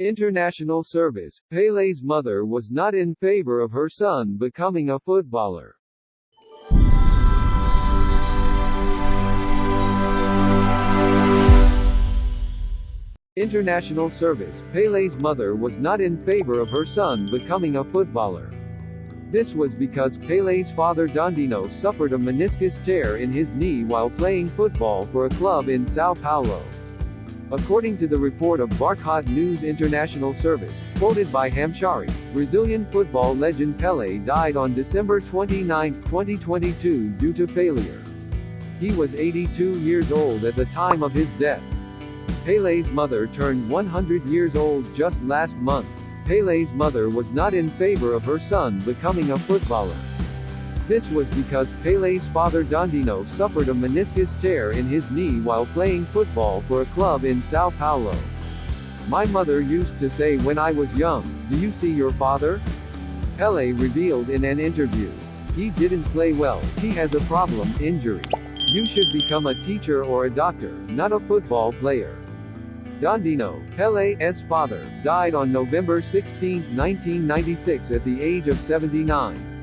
International service, Pele's mother was not in favor of her son becoming a footballer. International service, Pele's mother was not in favor of her son becoming a footballer. This was because Pele's father Dondinho suffered a meniscus tear in his knee while playing football for a club in Sao Paulo. According to the report of Barcode News International Service, quoted by Hamshahri, Brazilian football legend Pele died on December 29, 2022 due to failure. He was 82 years old at the time of his death. Pele's mother turned 100 years old just last month. Pele's mother was not in favor of her son becoming a footballer. This was because Pele's father Dondinho suffered a meniscus tear in his knee while playing football for a club in Sao Paulo. My mother used to say when I was young, do you see your father? Pele revealed in an interview. He didn't play well, he has a problem, injury. You should become a teacher or a doctor, not a football player. Dondinho, Pele's father, died on November 16, 1996 at the age of 79.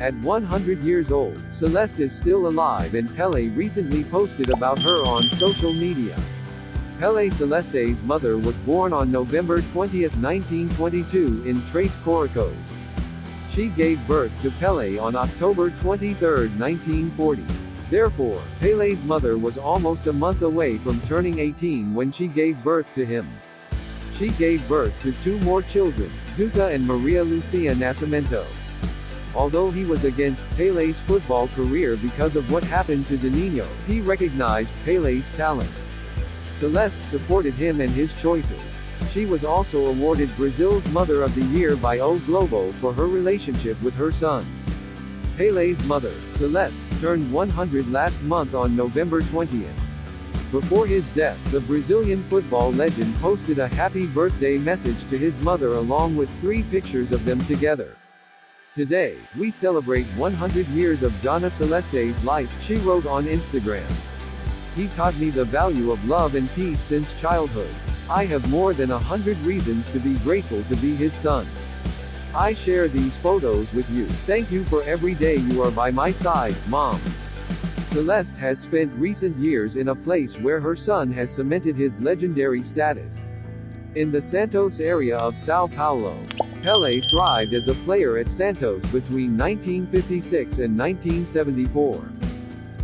At 100 years old, Celeste is still alive and Pele recently posted about her on social media. Pele Celeste's mother was born on November 20, 1922 in Três Coracoes. She gave birth to Pele on October 23, 1940. Therefore, Pele's mother was almost a month away from turning 18 when she gave birth to him. She gave birth to two more children, Zuka and Maria Lucia Nascimento. Although he was against Pele's football career because of what happened to Danilo, he recognized Pele's talent. Celeste supported him and his choices. She was also awarded Brazil's Mother of the Year by O Globo for her relationship with her son. Pele's mother, Celeste, turned 100 last month on November 20th. Before his death, the Brazilian football legend posted a happy birthday message to his mother along with three pictures of them together. Today, we celebrate 100 years of Dona Celeste's life, she wrote on Instagram. He taught me the value of love and peace since childhood. I have more than a hundred reasons to be grateful to be his son. I share these photos with you. Thank you for every day you are by my side, Mom. Celeste has spent recent years in a place where her son has cemented his legendary status. In the Santos area of Sao Paulo, Pele thrived as a player at Santos between 1956 and 1974.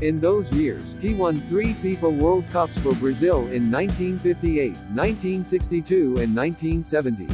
In those years, he won three FIFA World Cups for Brazil in 1958, 1962 and 1970.